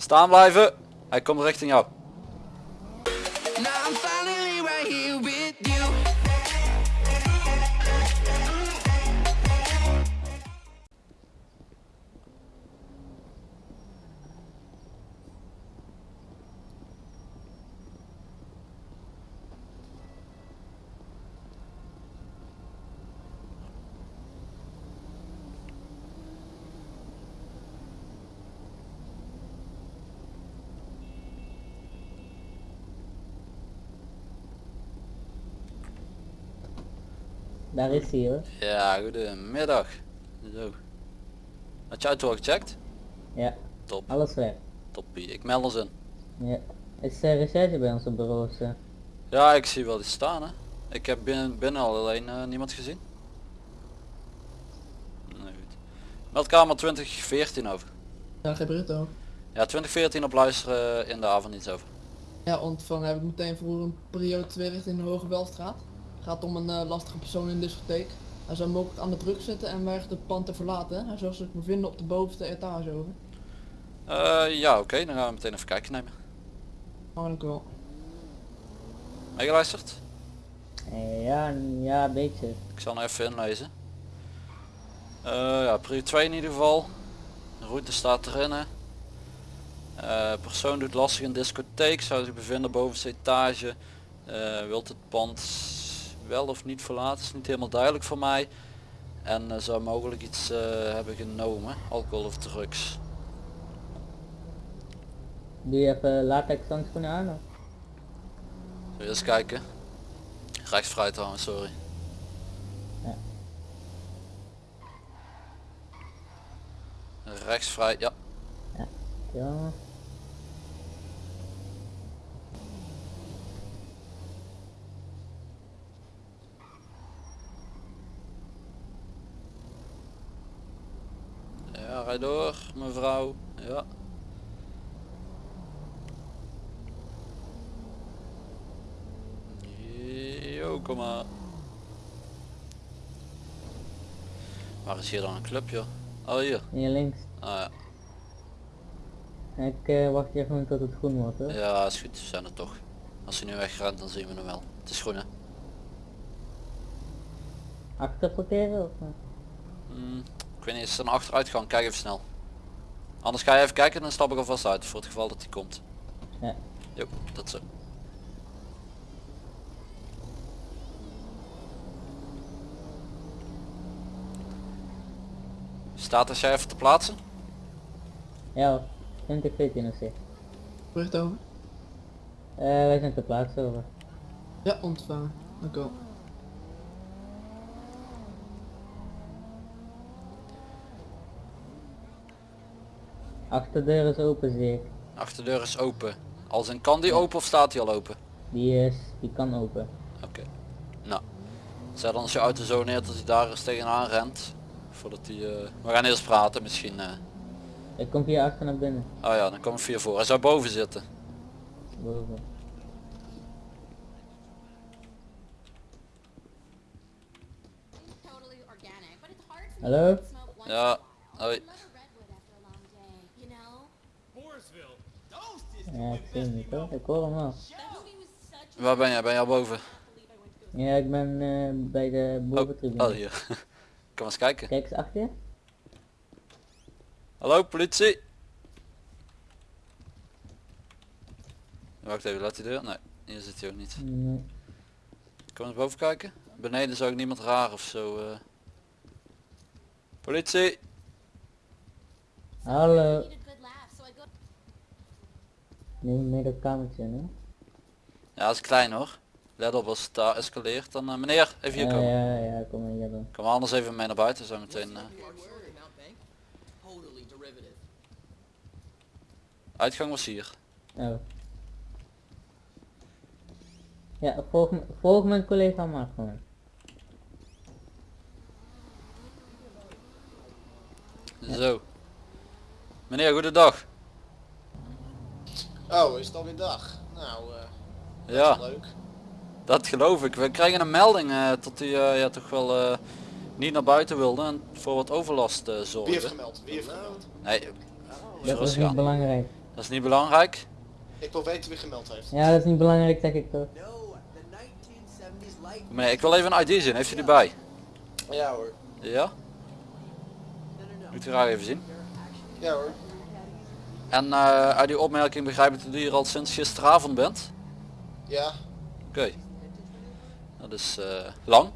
Staan blijven. Hij komt richting jou. Daar is hij hoor. Ja, goedemiddag. Zo. Had je auto al gecheckt? Ja, Top, alles weg. toppie. Ik meld ons in. Ja. Is uh, recherche bij ons op bureaus? eh? Ja, ik zie wel iets staan hè. Ik heb binnen, binnen al alleen eh, niemand gezien. Nee, goed. Meldkamer 2014 over. Ja, geen Brito. Ja, 2014 op luisteren in de avond iets over. Ja, ontvangen heb ik meteen voor een periode 2 richting de Hoge Welstraat. Gaat om een eh, lastige persoon in de discotheek. Hij zou mogelijk aan de druk zitten en weigert het pand te verlaten. Hij zou zich bevinden op de bovenste etage over. Eh, ja, oké, dan gaan we meteen even kijken nemen. Oh, dank u wel. Meegeluisterd? Eh, ja, ja, een beetje. Ik zal nog even inlezen. Eh, ja, prio 2 in ieder geval. De route staat erin. Hè. Eh, persoon doet lastig in discotheek, zou zich bevinden bovenste etage. Eh, wilt het pand wel of niet verlaten, is niet helemaal duidelijk voor mij. En eh, zou mogelijk iets eh, hebben genomen, alcohol of drugs. Doe je even latex handschoenen aan? Of? Zullen eens kijken? Rechts vrij trouwens, sorry. Ja. Rechts vrij, ja. Ja. Ja, rijd door, mevrouw. Ja. Jo, kom maar. Waar is hier dan een club, joh? Oh, hier. Hier links. Ah, ja. Ik eh, wacht gewoon tot het groen wordt hoor. ja, is goed. We zijn er toch. Als hij nu wegrent, dan zien we hem wel. Het is groen, hè? Achterparkeren of? Hmm, ik weet niet, is er een achteruitgang? Kijk even snel. Anders ga je even kijken en dan stap ik alvast uit voor het geval dat hij komt. Ja. Jo, dat zo. Staat als jij even te plaatsen? Ja hoor. 2014 of zo. Bericht over. Eh, wij zijn te plaatsen over. Ja, ontvangen. Dank u wel. Achterdeur is open zie ik. Achterdeur is open. Als in kan die open of staat die al open? Die is, die kan open. Oké. Nou. Zet dan als je auto zo neer dat hij daar eens tegenaan rent. Voordat hij... eh, We gaan eerst praten misschien. eh. Ik kom via achter naar binnen. Oh ja, dan kom ik via voor. Hij zou boven zitten. Boven. Hallo? Ja, hoi. Ja, ik niet hoor. Ik hoor hem wel. Waar ben jij? Ben jij al boven? Ja, ik ben eh, bij de Oh, boventribune. oh hier. Kom eens kijken. Kijk eens achter je. Hallo politie. Wacht even, laat die deur? Nee, hier zit hij ook niet. Nee. Kom eens boven kijken. Beneden zou ik niemand raar of zo. eh. Politie. Hallo. Dat kamertje. Ja, dat is klein hoor. Let op als het daar escaleert dan... eh, meneer, even hier Ja, komen. ja, ja, kom maar hier dan. Kom anders even mee naar buiten zo meteen. eh. Uitgang was hier. Oh. Ja, volg, volg mijn collega maar gewoon. Zo. Meneer, goedendag. Oh, is het alweer dag? Nou, eh Ja, leuk. dat geloof ik. We krijgen een melding eh, dat u eh, ja, toch wel eh, niet naar buiten wilde en voor wat overlast eh Wie heeft zorgde. gemeld? Wie heeft gemeld? Nee, Dat is niet belangrijk. Dat is niet belangrijk. Ik wil weten wie gemeld heeft. Ja, dat is niet belangrijk, zeg ik toch. Meneer, ik wil even een ID zien. Heeft u die bij? Ja hoor. Ja? Moet u graag even zien. Ja hoor. En eh, uit die opmerking begrijp ik dat u hier al sinds gisteravond bent. Ja. Oké. Dat is eh, lang.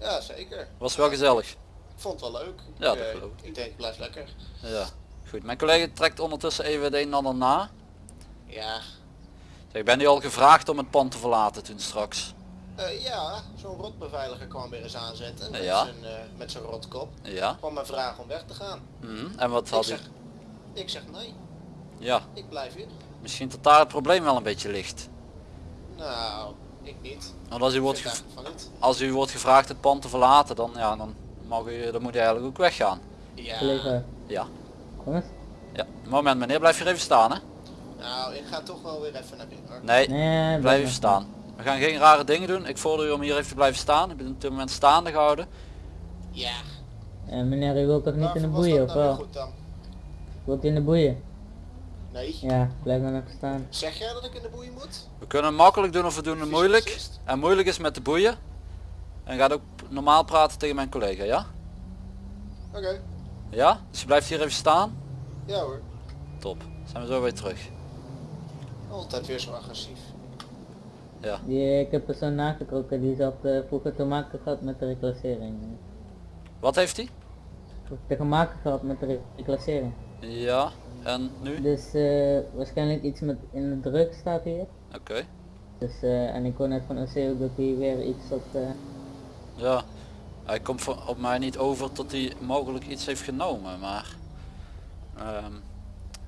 Ja, zeker. Was wel gezellig. Ik vond het wel leuk. Ja, ik, dat eh, geloof ik. ik denk, blijf lekker. Ja. Goed. Mijn collega trekt ondertussen even het een en ander na. Ja. Zeg, ben u al gevraagd om het pand te verlaten toen straks? Ja, zo'n rotbeveiliger kwam weer eens aanzetten. Met Ja. zijn, met zijn rotkop. Ja. Kwam mij vragen om weg te gaan. Mhm. En wat Ik had u? Ik zeg nee. Ja. Ik blijf hier. Misschien dat daar het probleem wel een beetje ligt. Nou, ik niet. Want als u wordt, als u wordt gevraagd het pand te verlaten, dan, ja, dan, mag u, dan moet u eigenlijk ook weggaan. Ja. Ja. kom eens. Ja. Moment meneer, blijf hier even staan hè. Nou, ik ga toch wel weer even naar binnen hoor. Nee, Nee, blijf even staan. We gaan geen rare dingen doen. Ik vorder u om hier even te blijven staan. Ik ben op dit moment staande gehouden. Ja. Eh, meneer, u wilt toch niet in de boeien, dat of nou weer wel? goed dan? Wilt u in de boeien? Nee. Ja, blijf dan nog staan. Zeg jij dat ik in de boeien moet? We kunnen makkelijk doen of we doen het moeilijk. En moeilijk is met de boeien. En gaat ook normaal praten tegen mijn collega, ja? Oké. Ja? Dus je blijft hier even staan. Ja hoor. Top. Zijn we zo weer terug. Altijd weer zo agressief. Ja. Die, ik heb er zo nagetrokken, die zat eh, vroeger te maken gehad met de reclassering. Wat heeft hij? Te maken gehad met de re- reclassering. Ja. En nu? Dus eh, waarschijnlijk iets met in de druk staat hier. Oké. Dus, eh, en ik hoor net van OC dat hij weer iets op eh, Ja. Hij komt voor- op mij niet over tot hij mogelijk iets heeft genomen, maar... ehm,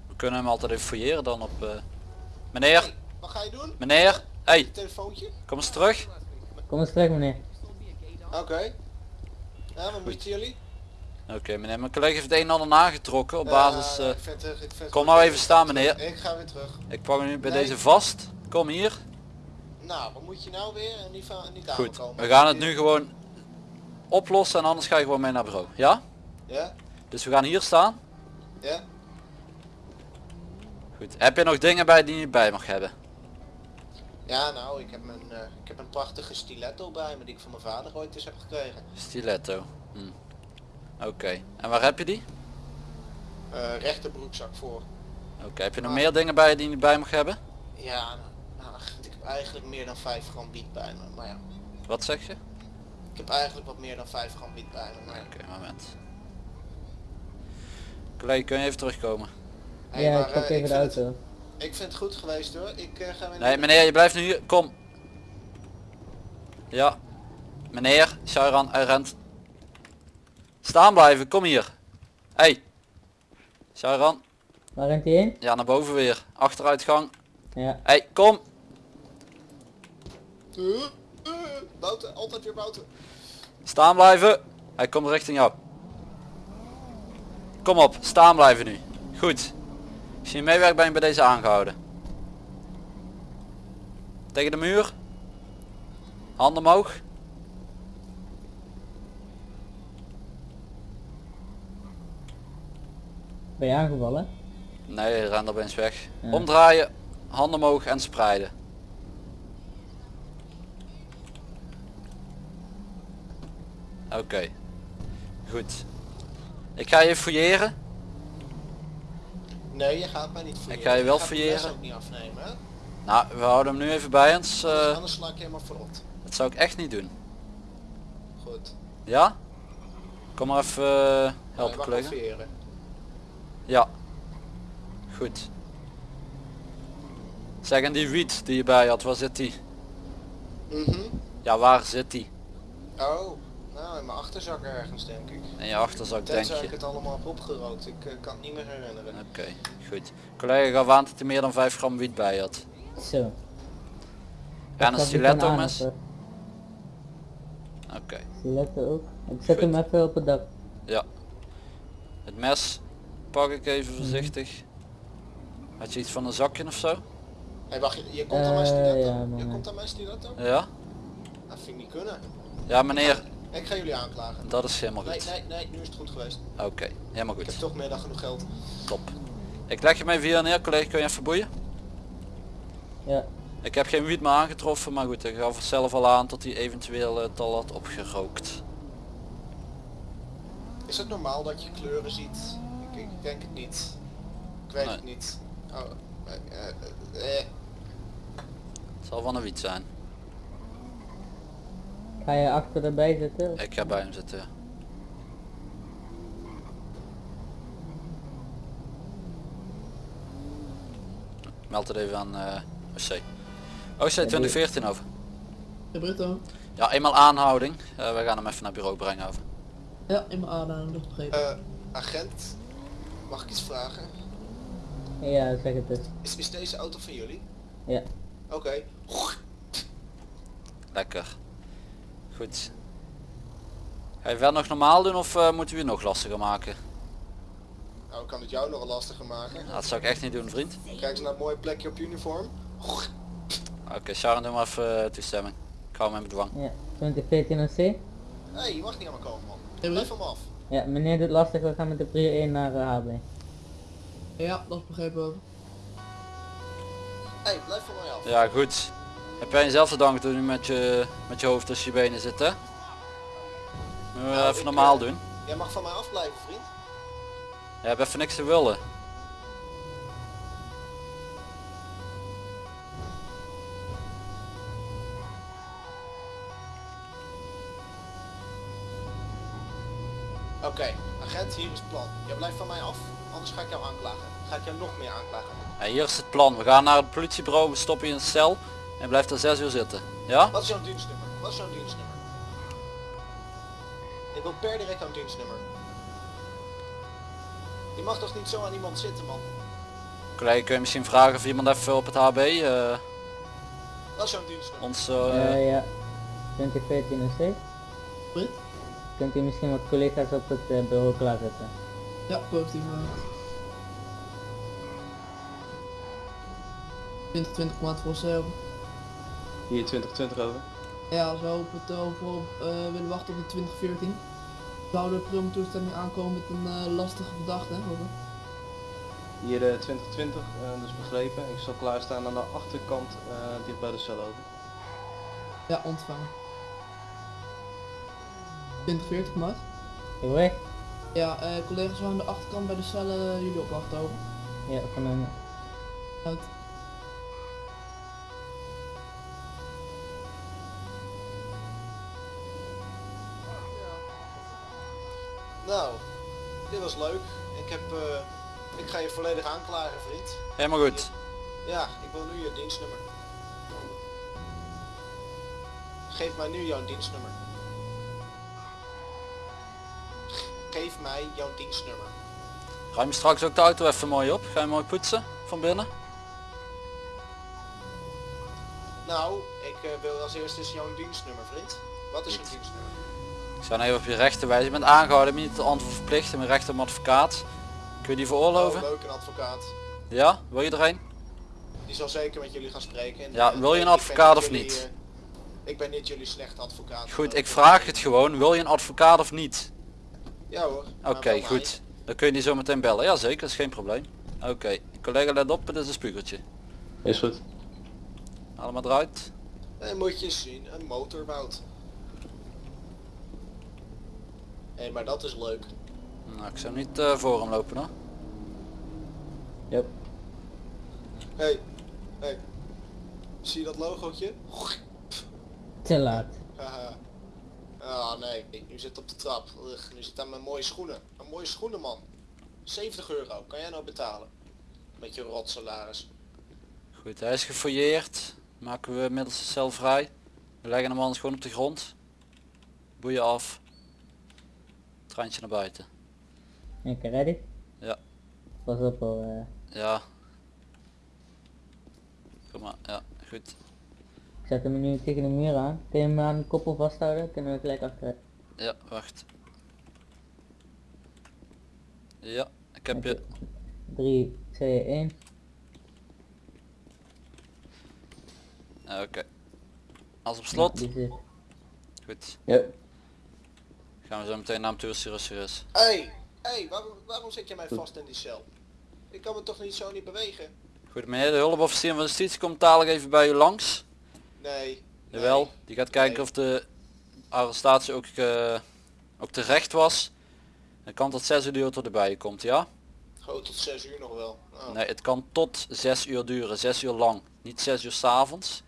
we kunnen hem altijd even fouilleren dan op... eh, Meneer! Hey, wat ga je doen? Meneer! Hey, Je telefoontje? kom eens terug. Kom eens terug meneer. Oké. Ja, wat moeten jullie? Oké meneer, mijn collega heeft een en ander nagetrokken op basis... Ik ik het kom nou even staan, meneer. Ik ga weer terug. ik pak hem nu bij Nee. deze vast. Kom hier. Nou, wat moet je nou weer? Niet, van, niet Goed, aankomen. we gaan het nu gewoon oplossen en anders ga je gewoon mee naar bureau. Ja? Ja? Dus we gaan hier staan. Ja? Goed. Heb je nog dingen bij die je bij mag hebben? Ja, nou, ik heb, mijn, eh, ik heb een prachtige stiletto bij me die ik van mijn vader ooit eens heb gekregen. Stiletto. Hm. Oké. En waar heb je die? Eh rechterbroekzak voor. Oké. Heb je nog Maar- meer dingen bij je die je bij mag hebben? Ja, nou, nou, ik heb eigenlijk meer dan 5 gram wiet bij me. Maar ja, Wat zeg je? ik heb eigenlijk wat meer dan 5 gram wiet bij me. Maar ja. Oké, moment. Collega, kun je even terugkomen? Hey, ja, maar, ik pak eh, even de het- ik vind het goed geweest hoor. Ik eh, ga weer Nee, meneer, je blijft nu hier. Kom. Ja. Meneer, Shairan, hij rent. Staan blijven, kom hier. Hey. Shairan, Waar rent hij heen? ja naar boven weer. Achteruitgang. Ja. Hey, kom. Bouten, altijd weer bouten. Staan blijven. Hij komt richting jou. Kom op, staan blijven nu. Goed. Als je meewerkt ben je bij deze aangehouden. Tegen de muur. Handen omhoog. Ben je aangevallen? Nee, ren opeens weg. Ja. Omdraaien, handen omhoog en spreiden. Oké. Goed. Ik ga je fouilleren. Nee, je gaat mij niet fouilleren. Ik ga je wel fouilleren. ook niet afnemen hè? Nou, we houden hem nu even bij ons. Anders- eh, Anders sla ik je helemaal verrot. dat zou ik echt niet doen. Goed. Ja? Kom maar even eh, helpen collega. Ja. Goed. Zeg en die wiet die je bij had, waar zit die? Mhm. Ja, waar zit die? Oh, nou in mijn achterzak ergens denk ik. In je achterzak denk Tenzij ik je. het allemaal heb opgerookt. Ik eh, kan het niet meer herinneren. Oké, goed. Collega gaf aan dat hij meer dan 5 gram wiet bij had. Zo. En een stiletto mes? Oké, eh, Stiletto ook. Ik zet Goed. hem even op het dak. ja. Het mes pak ik even voorzichtig. Had je iets van een zakje of zo? Hey, wacht, je, je komt aan mijn Eh, stiletto? ja, je komt aan mijn stiletto? Ja? Dat vind ik niet kunnen. Ja meneer, Ik ga jullie aanklagen. dat is helemaal Nee, goed. nee, nee, nu is het goed geweest. Oké, helemaal Ik heb goed. toch meer dan genoeg geld. Top. Ik leg je mij via neer, collega, kun je even boeien? Ja, Ik heb geen wiet meer aangetroffen, maar goed, ik gaf zelf al aan dat hij eventueel het al had opgerookt. Is het normaal dat je kleuren ziet? Ik, denk het niet. Ik weet Nee. het niet. Oh, eh, eh, eh. Het zal van een wiet zijn. ga je achter erbij zitten? Ik ga bij hem zitten. ja. Meld het even aan eh OC. OC 2014 over. De. Ja, eenmaal aanhouding. Eh, we gaan hem even naar bureau brengen over. Ja, in mijn aanhouding, dat begrepen. Eh, agent, mag ik iets vragen? Ja, zeg het eens. Is, is deze auto van jullie? Ja. Oké. Lekker. Goed. Ga je wel nog normaal doen of eh, moeten we je nog lastiger maken? Nou, ik kan het jou nog lastiger maken. Dat zou ik echt niet doen vriend. Kijk eens naar het mooie plekje op uniform. Oké, Sharon doe maar even eh, toestemming. Ik hou hem in bedwang. Ja, 2014 OC. Hé, hey, je mag niet aan me komen man. Blijf me af. Ja, meneer doet lastig, we gaan met de prio 1 naar eh, HB. Ja, dat is begrepen. hey, blijf van mij af. Ja goed. Heb jij jezelf te danken toen je met je, met je hoofd tussen je benen zit hè? Moeten we Nou, even normaal eh, doen. Jij mag van mij afblijven, vriend. Je hebt even niks te willen. Oké, agent, hier is het plan. Jij blijft van mij af, anders ga ik jou aanklagen. Ga ik jou nog meer aanklagen. Ja, hier is het plan. We gaan naar het politiebureau, we stoppen je in een cel en blijft er 6 uur zitten. Ja? Wat is jouw dienstnummer? Wat is jouw dienstnummer? Ik wil per direct jouw dienstnummer. Je mag toch niet zo aan iemand zitten, man? Collega, kun je misschien vragen of iemand even op het HB eh, Wat is jouw dienstnummer? ons... eh, Eh ja, 2014 OC. Brit? Kunt u misschien wat collega's op het bureau klaarzetten? Ja, positief. uh, 2020 maand voor zelf. Hier 2020 over. Ja, als we op het uh, eh, willen wachten op de 2014. Zou de prima toestemming aankomen met een eh, lastige verdachte, hè? Over. Hier eh, 2020, eh, dus begrepen. Ik zal klaarstaan aan de achterkant, eh, dicht bij de cel over. Ja, ontvangen. 2040 maat. Ik weg? Ja, eh, collega's waren aan de achterkant bij de cellen jullie opwachten over. Ja, een... Uit. Nou, dit was leuk. Ik heb, eh, ik ga je volledig aanklagen, vriend. Helemaal goed. Ja, ik wil nu je dienstnummer. Geef mij nu jouw dienstnummer. Geef mij jouw dienstnummer. Ruim je straks ook de auto even mooi op. Ga je mooi poetsen van binnen. Nou, ik eh, wil als eerste jouw dienstnummer, vriend. Wat is jouw dienstnummer? Ik zou nou even op je rechten wijzen. Je bent aangehouden, ben je niet het antwoord verplicht. mijn recht om advocaat. Kun je die veroorloven? Oh, leuk, een advocaat. Ja? Wil je er een? Die zal zeker met jullie gaan spreken. En, Ja, eh, wil je een advocaat of jullie, niet? eh, ik ben niet jullie slechte advocaat. Goed, ik vraag het gewoon. Wil je een advocaat of niet? Ja hoor. maar Oké, goed. Dan kun je die zo meteen bellen. Ja zeker, dat is geen probleem. Oké, collega let op, dit is een spiegeltje. Is goed. Maar eruit. En moet je zien, een motorbout. Hé, maar dat is leuk. Nou, ik zou niet eh, voor hem lopen hoor. Yep. Hé, hey, hé. Hey. Zie je dat logootje? Te laat. Haha. Ah nee, nu zit op de trap. Ugh, nu zit aan mijn mooie schoenen. Een mooie schoenen man. 70 euro, kan jij nou betalen? Met je rotsalaris. Goed, hij is gefouilleerd. Maken we middels de cel vrij. We leggen hem anders gewoon op de grond. Boeien af. Treintje naar buiten. Oké, ready? Ja. Pas op hoor. eh. Ja. Kom maar, ja, goed. Ik zet hem nu tegen de muur aan. Kun je hem aan de koppel vasthouden? Kunnen we gelijk achteruit. Ja, wacht. Ja, ik heb je. 3, 2, 1. Ja, Oké. Als op slot. Zit. Goed. Yep. Gaan we zo meteen naar hem toe als hij rustig is. Hé, hey, hey, waarom, waarom zet je mij vast in die cel? Ik kan me toch niet zo niet bewegen? Goed meneer, de hulpofficier van justitie komt dadelijk even bij u langs. Nee. Jawel, Nee. die gaat kijken Nee. of de arrestatie ook, eh, ook terecht was. Het kan tot 6 uur duren tot erbij komt, ja? Gewoon tot 6 uur nog wel. Oh. Nee, het kan tot 6 uur duren, 6 uur lang. Niet 6 uur 's avonds,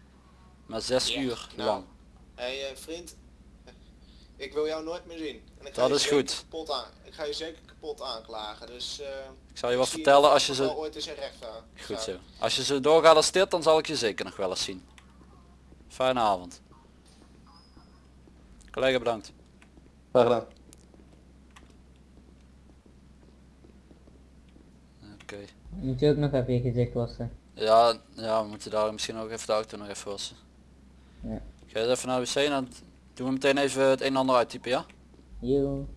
maar 6 Ja, uur nou, lang. Hé hey, eh, vriend, ik wil jou nooit meer zien. En ik ga Dat je is goed. Kapot aan. Ik ga je zeker kapot aanklagen. Dus. eh, Ik zal je wat vertellen nog als je ze... ooit eens recht aan. Goed zo. Als je ze doorgaat als dit, dan zal ik je zeker nog wel eens zien. Fijne avond. Collega bedankt. Graag gedaan. Oké. Moet je ook nog even je gezicht wassen. Ja, ja, we moeten daar misschien ook even de auto nog even wassen. Ja. Ga je even naar de wc en dan doen we meteen even het een en ander uittypen, ja? Yo.